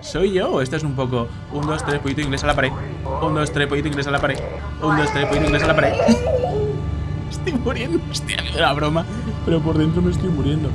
¿Soy yo o esto es un poco un, dos, tres, pollito inglés a la pared? Un, dos, tres, pollito inglés a la pared. Un, dos, tres, pollito inglés a la pared. estoy muriendo. Hostia, la broma. Pero por dentro me estoy muriendo.